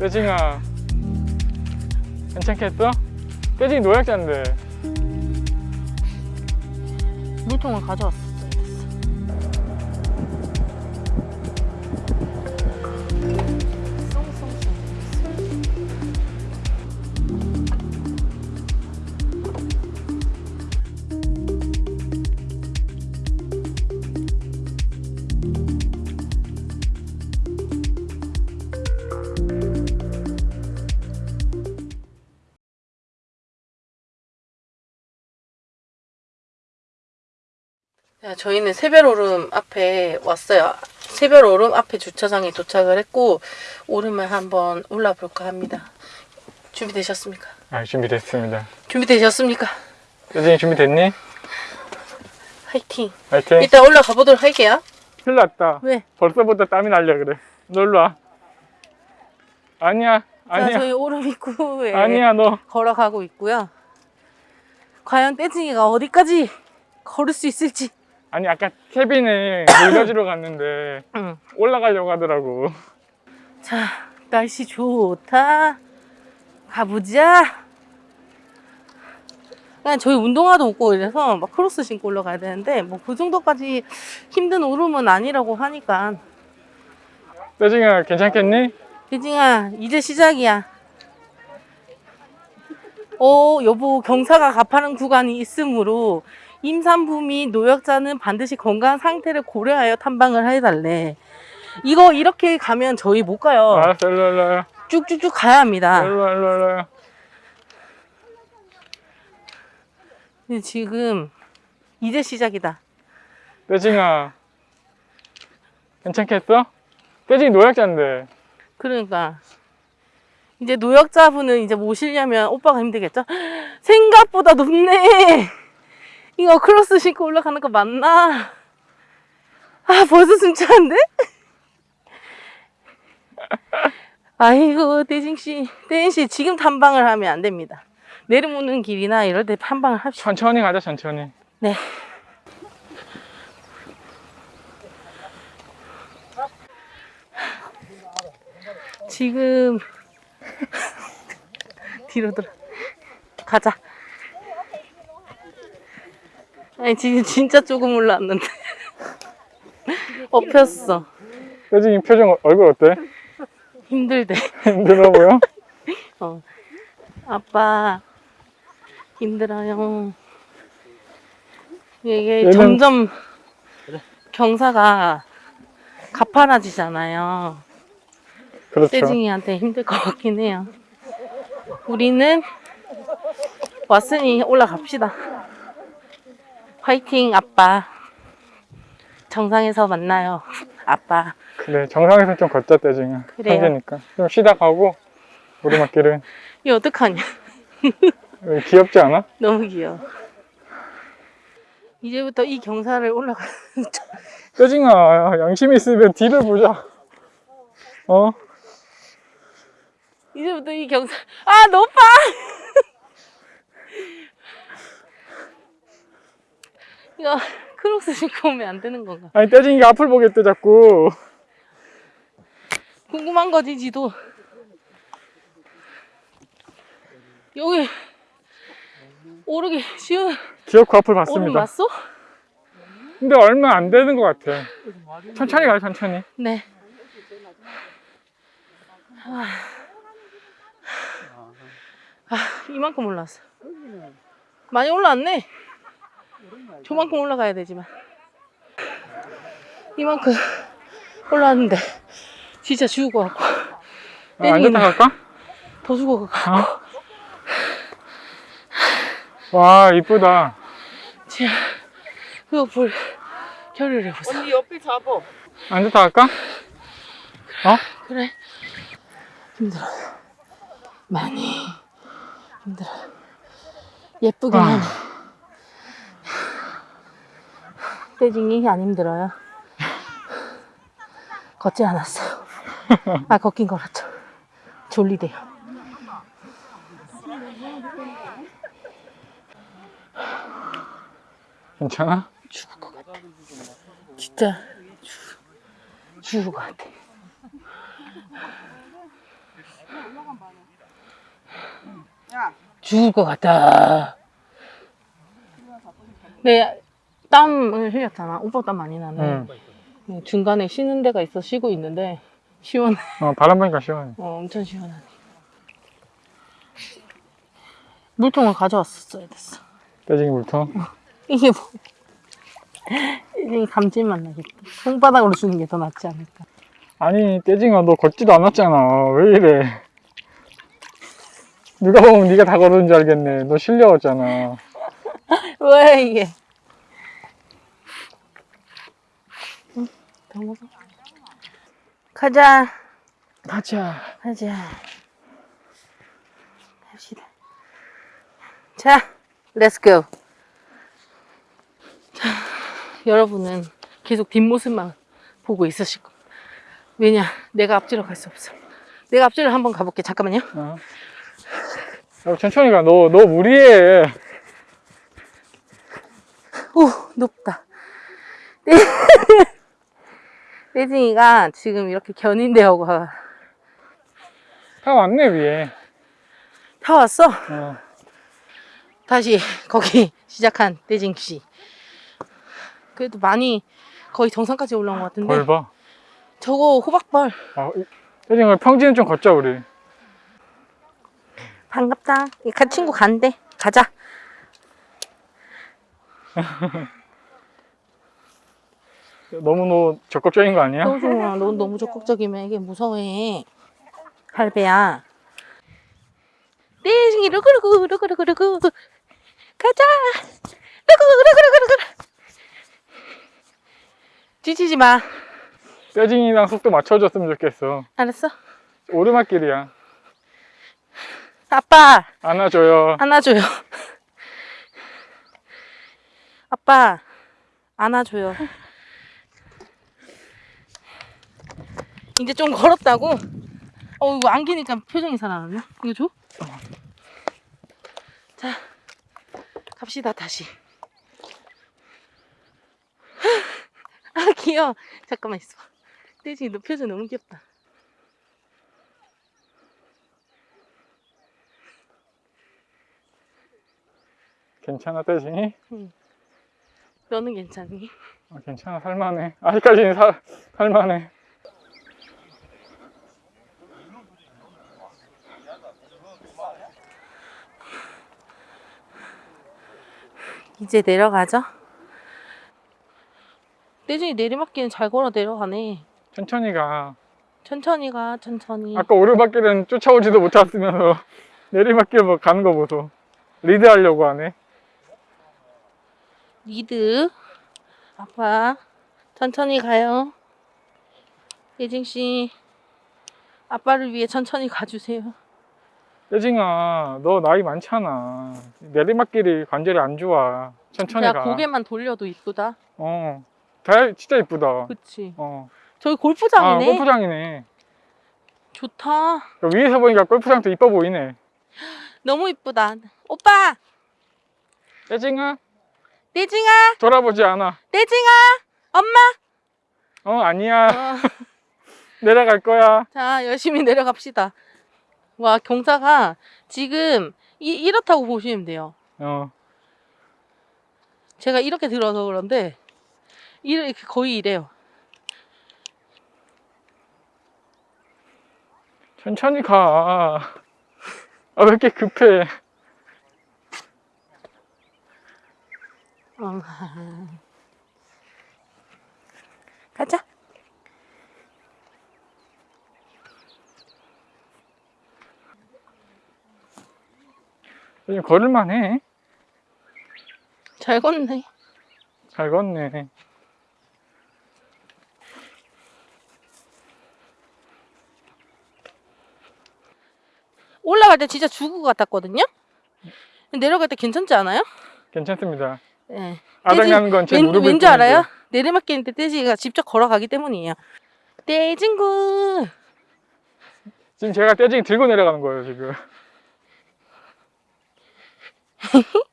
떼징아 괜찮겠어? 떼징이 노약자인데 물통을 가져왔어. 자, 저희는 새별오름 앞에 왔어요. 새별오름 앞에 주차장에 도착을 했고 오름을 한번 올라볼까 합니다. 준비되셨습니까? 아 준비됐습니다 준비되셨습니까? 떼징이 준비됐니? 화이팅! 화이팅 일단 올라가 보도록 할게요. 큰일 났다 왜? 벌써부터 땀이 날려 그래 놀러 와 아니야 자, 아니야 저희 오름 입구에 아니야 너 걸어가고 있고요. 과연 떼징이가 어디까지 걸을 수 있을지. 아니 아까 케빈을 물려주러 갔는데 응. 올라가려고 하더라고 자, 날씨 좋다. 가보자. 그냥 저희 운동화도 없고 이래서 막 크로스 신고 올라가야 되는데 뭐 그 정도까지 힘든 오름은 아니라고 하니까 떼징아 괜찮겠니? 대징아 이제 시작이야. 어 여보 경사가 가파른 구간이 있으므로 임산부 및 노약자는 반드시 건강 상태를 고려하여 탐방을 해달래. 이거 이렇게 가면 저희 못 가요. 알았어 일로 일로 일로 쭉쭉쭉 가야 합니다. 일로 일로 일로 근데 지금 이제 시작이다. 떼징아 괜찮겠어? 떼징이 노약자인데 그러니까 이제 노약자분은 이제 모시려면 오빠가 힘들겠죠? 생각보다 높네. 이거 크로스 신고 올라가는 거 맞나? 아 벌써 숨차는데? 아이고 대진 씨, 대진 씨 지금 탐방을 하면 안 됩니다. 내려오는 길이나 이럴 때 탐방을 합시다. 천천히 가자 천천히 네. 지금 뒤로 돌아 가자. 아니 지금 진짜 조금 올라왔는데 엎혔어. 떼징이 표정 얼굴 어때? 힘들대. 힘들어 보여? 어. 아빠 힘들어요. 이게 얘는- 점점 경사가 가파라지잖아요. 그렇죠 세징이한테 힘들 것 같긴 해요. 우리는 왔으니 올라갑시다. 화이팅 아빠. 정상에서 만나요. 아빠. 그래 정상에서 좀 걷자 떼징아 그래요. 천재니까 좀 쉬다 가고 오르막길은 이거 어떡하냐. 왜 귀엽지 않아? 너무 귀여워. 이제부터 이 경사를 올라가. 떼징아 양심 있으면 뒤를 보자 어? 이제부터 이 경사. 아 높아. 이 거 크록스 신고 오면 안 되는 건가? 아니 떼징이가 앞을 보겠대 자꾸 궁금한 거지 지도. 여기 오르기 쉬운 기어코 앞을 봤습니다 맞어? 근데 얼마 안 되는 것 같아 천천히 가요 천천히 네. 아, 아, 이만큼 올라왔어. 많이 올라왔네. 저만큼 올라가야 되지만. 이만큼 올라왔는데 진짜 죽을 것 같고 아, 떼징이는- 앉았다 갈까? 더 죽을 것 같고 와 이쁘다 진짜 그거 볼 겨를을 해보자. 언니 옆에 잡어. 앉았다 갈까? 어? 그래. 힘들어. 많이 힘들어. 예쁘긴 아. 하네. 떼징이 안 힘들어요. 걷지 않았어요. 아, 걷긴 걸었죠. 졸리대요. 괜찮아? 죽을 것 같아. 진짜 죽, 죽을 것 같아. 죽을 것 같다. 네, 땀을 흘렸잖아. 오빠 땀 많이 나네. 응. 네, 중간에 쉬는 데가 있어 쉬고 있는데 시원해. 어, 바람 보니까 시원해. 어, 엄청 시원하네. 물통을 가져왔었어야 됐어. 떼징이 물통. 이게 뭐? 이게 감질맛 나겠다. 손바닥으로 주는 게 더 낫지 않을까. 아니, 떼징아, 너 걷지도 않았잖아. 왜 이래? 누가 보면 네가 다 걸은 줄 알겠네. 너 실려왔잖아. 왜 이게? 먹어. 가자. 가자. 가자. 갑시다. 자, let's go. 자, 여러분은 계속 뒷모습만 보고 있으실 겁니다. 왜냐, 내가 앞뒤로 갈 수 없어. 내가 앞뒤로 한번 가볼게. 잠깐만요. 어. 야, 천천히 가. 너, 너 무리해. 오, 높다. 떼징이가 지금 이렇게 견인되어 가. 다 왔네, 위에. 다 왔어? 어. 다시 거기 시작한 떼징 씨. 그래도 많이 거의 정상까지 올라온 것 같은데. 벌 봐. 저거 호박벌. 아, 이- 떼징아, 평지는 좀 걷자, 우리. 반갑다. 이 가- 친구 간대. 가자. 너무 너 적극적인 거 아니야? 소중아, 너 너무 적극적이면 이게 무서워해. 할배야. 떼징이 루그루그 루그루그루그 가자. 루그루그루그루그 지치지 마. 떼징이랑 속도 맞춰줬으면 좋겠어. 알았어? 오르막길이야. 아빠 안아줘요. 안아줘요. 아빠 안아줘요. 이제 좀 걸었다고? 어 이거 안기니까 표정이 살아나네. 이거 줘? 자 갑시다 다시. 아 귀여워. 잠깐만 있어. 떼지 너 표정 너무 귀엽다. 괜찮아, 떼징이? 너는 괜찮니? 어, 괜찮아, 살만해. 아직까지는 살, 살만해. 이제 내려가죠. 떼준이 내리막길은 잘 걸어 내려가네. 천천히 가. 천천히 가, 천천히. 아까 오르막길은 쫓아오지도 못했으면서 내리막길 뭐 가는 거 보소. 리드 하려고 하네. 리드. 아빠, 천천히 가요. 예징 씨, 아빠를 위해 천천히 가주세요. 떼징아, 너 나이 많잖아. 내리막길이 관절이 안 좋아. 천천히 야, 가. 고개만 돌려도 이쁘다. 어. 달 진짜 이쁘다. 그치. 어. 저기 아, 골프장이네. 골프장이네. 좋다. 위에서 보니까 골프장도 이뻐 보이네. 너무 이쁘다. 오빠, 떼징아, 떼징아, 돌아보지 않아. 떼징아, 엄마. 어, 아니야. 어. 내려갈 거야. 자, 열심히 내려갑시다. 와, 경사가 지금 이, 이렇다고 보시면 돼요. 어. 제가 이렇게 들어서 그런데 이렇게 거의 이래요. 천천히 가. 아, 왜 이렇게 급해? 어. 가자. 요즘 걸을만 해. 잘 걷네. 잘 걷네. 올라갈 때 진짜 죽을 것 같았거든요. 내려갈 때 괜찮지 않아요? 괜찮습니다. 네. 아작나는 건제 왠, 무릎을 왠지 알아요? 꿇는데. 내리막길 인데 떼지가 직접 걸어가기 때문이에요. 떼진구. 지금 제가 떼징이 들고 내려가는 거예요, 지금.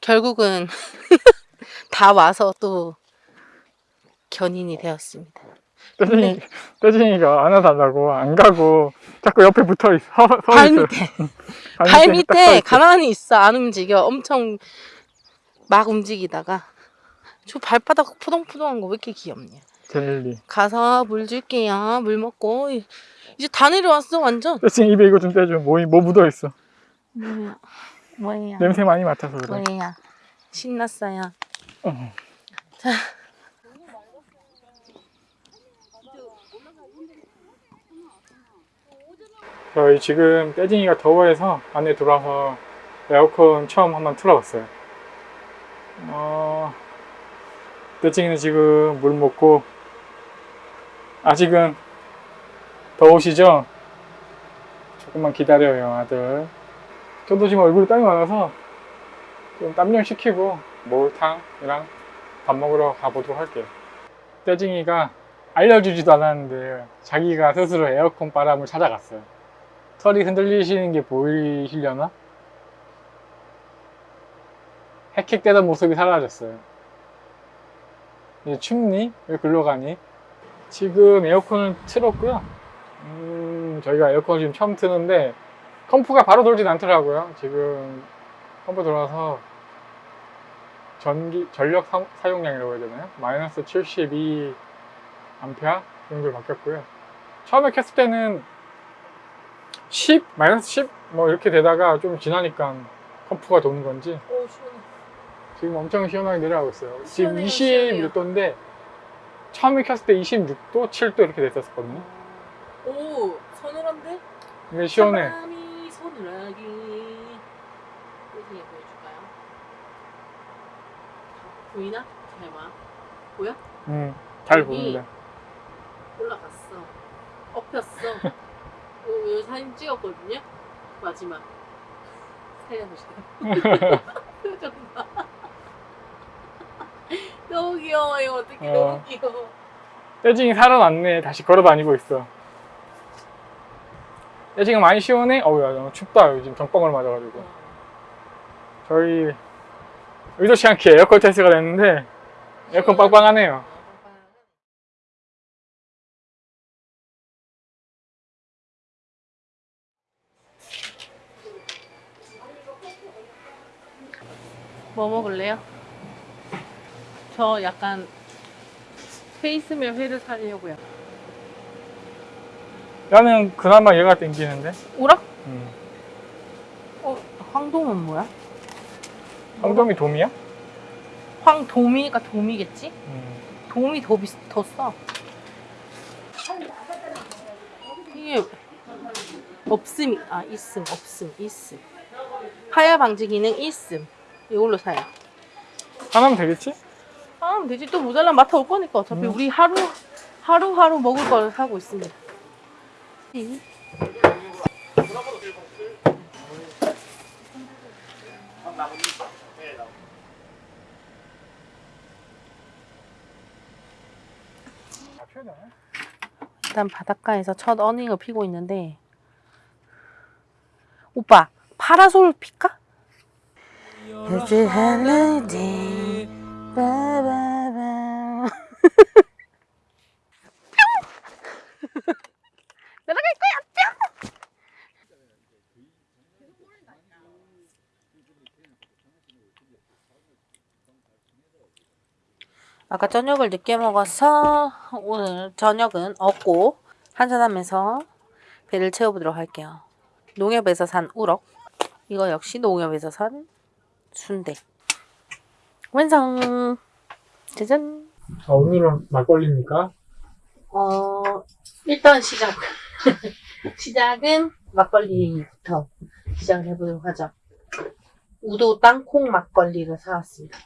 결국은 다 와서 또 견인이 되었습니다. 떼진이, 떼진이가 안아달라고 안 가고 자꾸 옆에 붙어 있어. 서, 서 발. 밑에 발 발 밑에. 가만히 있어 안 움직여 엄청 막 움직이다가 저 발바닥 푸동푸동한 거 왜 이렇게 귀엽냐 젤리. 가서 물 줄게요 물 먹고 이제 다 내려왔어 완전 떼진이 입에 이거 좀 떼줘. 뭐, 뭐 묻어 있어. 뭐야 뭐야 냄새 많이 맡아서 그래. 뭐야 신났어요 어. 자 저희 지금 떼진이가 더워해서 안에 들어와서 에어컨 처음 한번 틀어봤어요. 어, 떼진이는 지금 물 먹고 아직은 더우시죠? 조금만 기다려요, 아들. 저도 지금 얼굴에 땀이 많아서 좀땀좀 식히고 목욕탕이랑 밥 먹으러 가보도록 할게요. 떼징이가 알려주지도 않았는데 자기가 스스로 에어컨 바람을 찾아갔어요. 털이 흔들리시는 게 보이시려나? 헥헥대던 모습이 사라졌어요. 이제 춥니? 왜 글로 가니? 지금 에어컨을 틀었고요. 음, 저희가 에어컨을 지금 처음 트는데 comp가 바로 돌진 않더라고요. 지금 comp 돌아서 전기 전력 사, 사용량이라고 해야 되나요? 마이너스 72 암페어 정도로 바뀌었고요. 처음에 켰을 때는 10, 마이너스 10 뭐 이렇게 되다가 좀 지나니까 comp가 도는 건지 오 시원해 지금 엄청 시원하게 내려가고 있어요. 지금 시원해요, 26도인데 처음에 켰을 때 26도, 7도 이렇게 됐었거든요. 오 서늘한데? 근데 시원해. 사람이 서늘하게 어디에 보여줄까요? 보이나? 잘 봐. 보여? 음, 잘. 보입니다. 올라갔어. 엎였어. 요, 요 사진 찍었거든요. 마지막. 살려보세요. 표정 봐. 너무 귀여워요. 어떻게 어. 너무 귀여워. 떼징이 살아났네. 다시 걸어 다니고 있어. 떼징이 많이 시원해? 어우, 야, 너무 춥다. 요즘 병방을 맞아가지고. 저희 의도치 않게 에어컨 테스트가 됐는데 에어컨 빵빵하네요. 뭐 먹을래요? 저 약간 페이스멜 회를 사려고요. 나는 그나마 얘가 땡기는데. 우락? 음. 어, 황동은 뭐야? 황dom이 돔이야? 황도미니까 도미겠지? 음. 도미 더 비싸, 더 싸. 이게 없음, 아 있음, 없음, 있음. 파열 방지 기능 있음. 이걸로 사요. 하나면 되겠지? 아, 하면 되지. 또 모자라면 맡아 올 거니까. 어차피 음. 우리 하루, 하루하루 먹을 걸 사고 있습니다. 일단 바닷가에서 첫 어닝을 피고 있는데 오빠 파라솔 필까? 바바바. 날아갈 거야. 뿅! 아까 저녁을 늦게 먹어서 오늘 저녁은 없고 한잔하면서 배를 채워보도록 할게요. 농협에서 산 우럭. 이거 역시 농협에서 산 순대. 완성! 짜잔! 아, 오늘은 막걸리입니까? 어, 일단 시작. 시작은 막걸리부터 시작을 해보도록 하죠. 우도 땅콩 막걸리를 사왔습니다.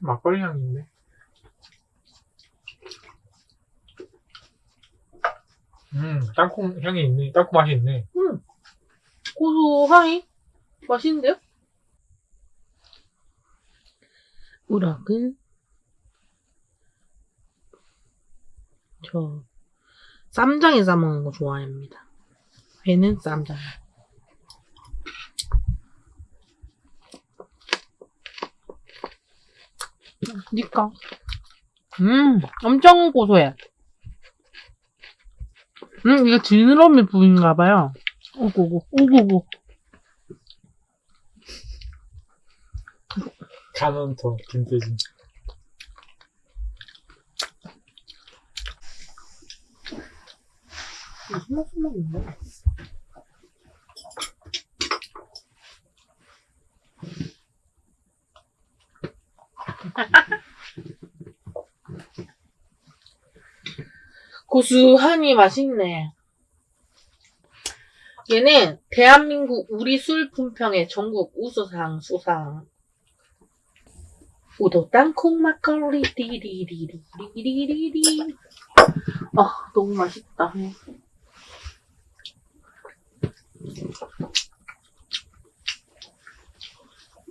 막걸리 향이 있네. 음, 땅콩 향이 있네. 땅콩 맛이 있네. 음, 고소하니? 맛있는데요? 우럭은 저 쌈장에 싸먹는 거 좋아합니다. 회는 쌈장. 니까. 음, 엄청 고소해. 음, 이거 지느러미 부위인가봐요. 오고고. 간은 더 김태진. 무슨 맛이 나는데? 고수하니 맛있네. 얘는 대한민국 우리 술 품평의 전국 우수상 수상. 우도 땅콩 막걸리 띠리리리리리리리. 아 너무 맛있다.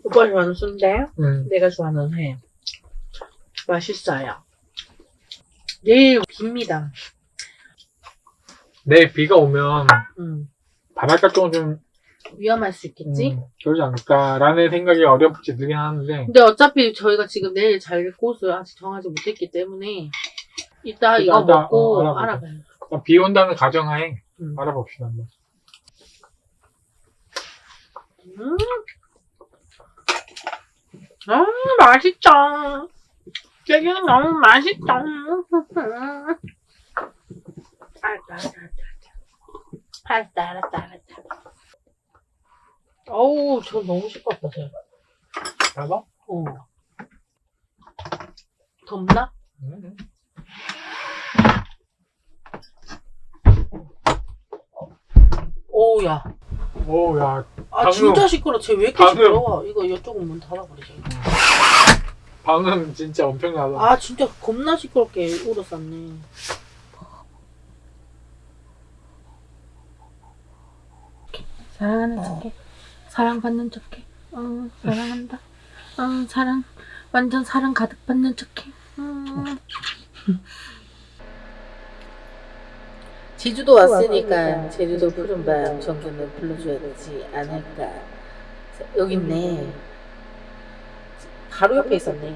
오빠 좋아하는 순대, 응. 내가 좋아하는 회. 맛있어요. 내일 빕니다. 내일 비가 오면 음, 바닷가 쪽은 좀 위험할 수 있겠지? 음, 그러지 않을까라는 생각이 어렴풋이 들긴 하는데 근데 어차피 저희가 지금 내일 잘 곳을 아직 정하지 못했기 때문에 이따 이거 일단, 먹고 어. 알아봐요. 비 온다는 가정하에 음. 알아봅시다. 한번. 음. 아, 맛있다. 여기는 너무 맛있다. 알았다, 알았다, 알았다. 알았다. 어우, 저 너무 시끄럽다, 쟤. 봐봐. 어. 덥나? 음. 오우야. 오, 야, 아, 방금- 진짜 시끄러. 쟤왜 이렇게 방금- 시끄러워? 이거 이쪽은 문 닫아버리자. 방금 진짜 엄청나다. 아, 진짜 겁나 시끄럽게 울었었네. 사랑하는 척해. 사랑받는 척해. 어, 사랑한다. 어, 사랑. 완전 사랑 가득 받는 척해. 음. 제주도 왔으니까 제주도 푸른밤 정도는 불러줘야 되지 않을까. 자, 여기 있네. 바로 옆에 있었네.